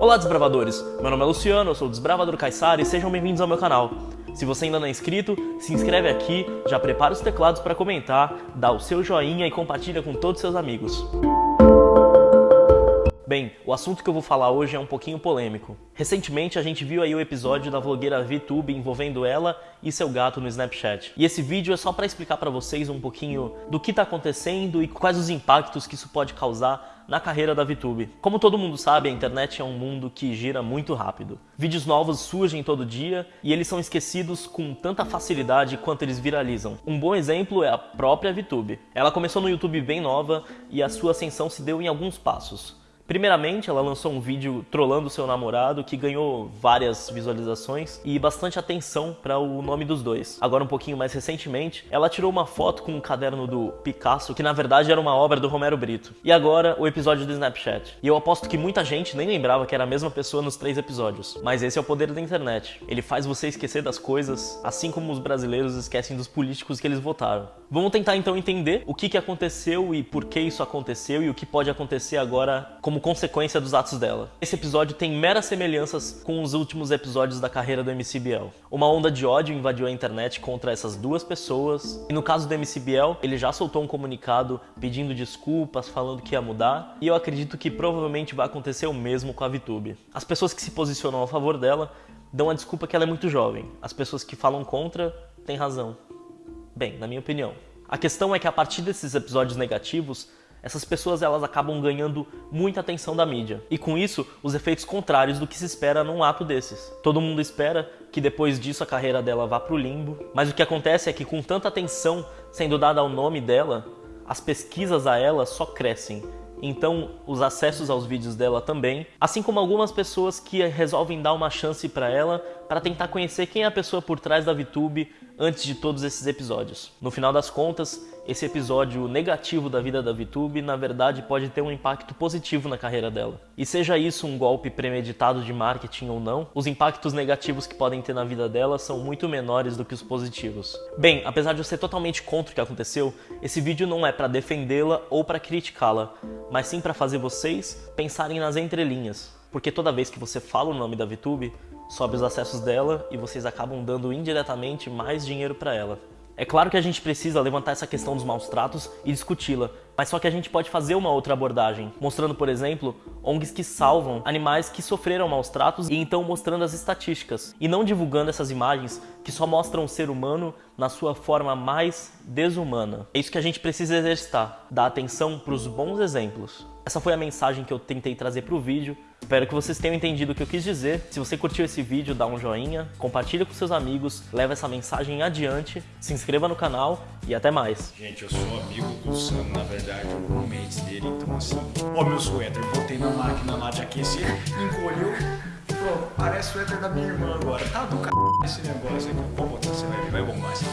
Olá desbravadores, meu nome é Luciano, eu sou o Desbravador Caissara e sejam bem-vindos ao meu canal. Se você ainda não é inscrito, se inscreve aqui, já prepara os teclados para comentar, dá o seu joinha e compartilha com todos os seus amigos. Bem, o assunto que eu vou falar hoje é um pouquinho polêmico. Recentemente a gente viu aí o episódio da vlogueira VTube envolvendo ela e seu gato no Snapchat. E esse vídeo é só para explicar para vocês um pouquinho do que está acontecendo e quais os impactos que isso pode causar na carreira da VTube. Como todo mundo sabe, a internet é um mundo que gira muito rápido. Vídeos novos surgem todo dia e eles são esquecidos com tanta facilidade quanto eles viralizam. Um bom exemplo é a própria VTube. Ela começou no YouTube bem nova e a sua ascensão se deu em alguns passos. Primeiramente, ela lançou um vídeo trollando seu namorado que ganhou várias visualizações e bastante atenção para o nome dos dois. Agora, um pouquinho mais recentemente, ela tirou uma foto com um caderno do Picasso, que na verdade era uma obra do Romero Brito. E agora, o episódio do Snapchat. E eu aposto que muita gente nem lembrava que era a mesma pessoa nos três episódios. Mas esse é o poder da internet. Ele faz você esquecer das coisas, assim como os brasileiros esquecem dos políticos que eles votaram. Vamos tentar então entender o que, que aconteceu e por que isso aconteceu e o que pode acontecer agora como como consequência dos atos dela. Esse episódio tem meras semelhanças com os últimos episódios da carreira do MC Biel. Uma onda de ódio invadiu a internet contra essas duas pessoas, e no caso do MC Biel, ele já soltou um comunicado pedindo desculpas, falando que ia mudar, e eu acredito que provavelmente vai acontecer o mesmo com a VTube. As pessoas que se posicionam a favor dela dão a desculpa que ela é muito jovem. As pessoas que falam contra têm razão. Bem, na minha opinião. A questão é que a partir desses episódios negativos, essas pessoas elas acabam ganhando muita atenção da mídia. E com isso, os efeitos contrários do que se espera num ato desses. Todo mundo espera que depois disso a carreira dela vá para o limbo, mas o que acontece é que com tanta atenção sendo dada ao nome dela, as pesquisas a ela só crescem. Então, os acessos aos vídeos dela também, assim como algumas pessoas que resolvem dar uma chance para ela para tentar conhecer quem é a pessoa por trás da VTube antes de todos esses episódios. No final das contas, esse episódio negativo da vida da VTube, na verdade, pode ter um impacto positivo na carreira dela. E seja isso um golpe premeditado de marketing ou não, os impactos negativos que podem ter na vida dela são muito menores do que os positivos. Bem, apesar de eu ser totalmente contra o que aconteceu, esse vídeo não é para defendê-la ou para criticá-la, mas sim para fazer vocês pensarem nas entrelinhas. Porque toda vez que você fala o nome da VTube, sobe os acessos dela e vocês acabam dando indiretamente mais dinheiro para ela. É claro que a gente precisa levantar essa questão dos maus tratos e discuti-la, mas só que a gente pode fazer uma outra abordagem, mostrando, por exemplo, ONGs que salvam animais que sofreram maus tratos e então mostrando as estatísticas, e não divulgando essas imagens que só mostram o ser humano na sua forma mais desumana. É isso que a gente precisa exercitar, dar atenção para os bons exemplos. Essa foi a mensagem que eu tentei trazer para o vídeo. Espero que vocês tenham entendido o que eu quis dizer. Se você curtiu esse vídeo, dá um joinha, compartilha com seus amigos, leva essa mensagem adiante, se inscreva no canal e até mais. Gente, eu sou amigo do Sam, na verdade, o roommate dele, então assim... Ó meu suéter, botei na máquina lá de aquecer, encolheu, pronto, parece o suéter da minha irmã agora. Tá do c... esse negócio aqui. Vamos botar, você vai ver, vai bombar assim.